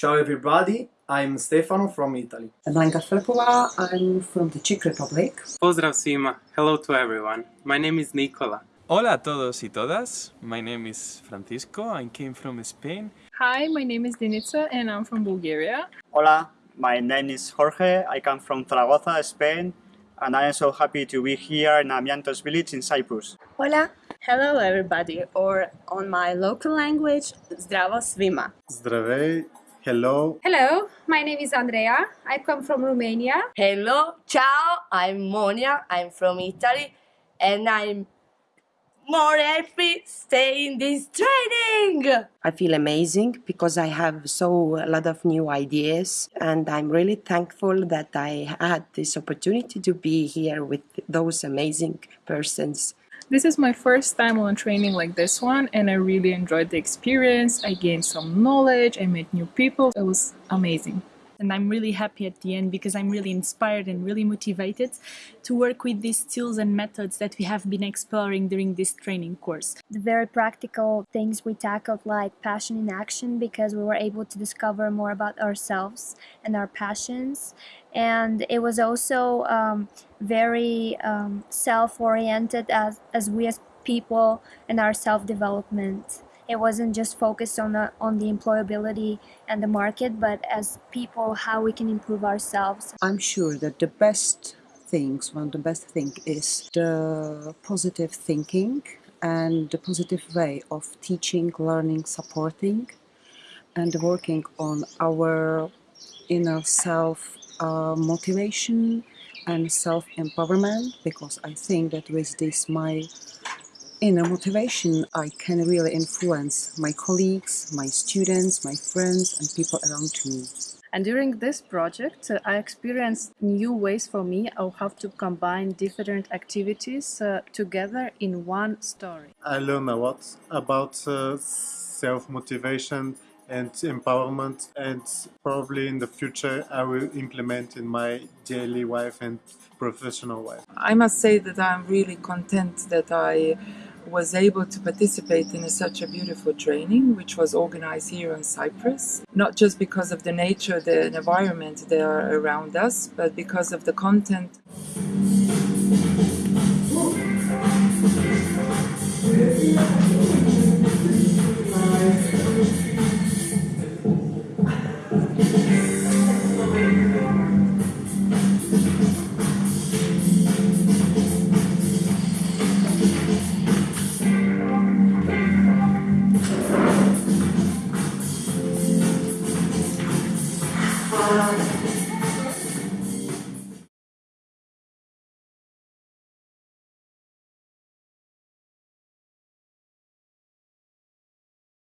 Ciao everybody, I'm Stefano from Italy. Blanka Flepova, I'm from the Czech Republic. Pozdrav svima. Hello to everyone. My name is Nikola. Hola a todos y todas. My name is Francisco. I came from Spain. Hi, my name is Denica and I'm from Bulgaria. Hola, my name is Jorge. I come from Zaragoza, Spain, and I am so happy to be here in Amiantos village in Cyprus. Hola. Hello everybody, or on my local language, Zdravo svima. Zdravej, hello. Hello, my name is Andrea. I come from Romania. Hello, ciao, I'm Monia. I'm from Italy, and I'm more happy staying this training. I feel amazing because I have so a lot of new ideas and I'm really thankful that I had this opportunity to be here with those amazing persons. This is my first time on training like this one and I really enjoyed the experience. I gained some knowledge, I met new people. It was amazing and I'm really happy at the end because I'm really inspired and really motivated to work with these tools and methods that we have been exploring during this training course. The very practical things we tackled like passion in action because we were able to discover more about ourselves and our passions and it was also um, very um, self-oriented as, as we as people and our self-development it wasn't just focused on the, on the employability and the market, but as people, how we can improve ourselves. I'm sure that the best things, one of the best thing is the positive thinking and the positive way of teaching, learning, supporting, and working on our inner self uh, motivation and self-empowerment because I think that with this my inner motivation, I can really influence my colleagues, my students, my friends and people around me. And during this project, uh, I experienced new ways for me of how to combine different activities uh, together in one story. I learned a lot about uh, self-motivation and empowerment and probably in the future I will implement in my daily life and professional life. I must say that I'm really content that I was able to participate in a, such a beautiful training which was organized here in Cyprus not just because of the nature the environment that are around us but because of the content. down.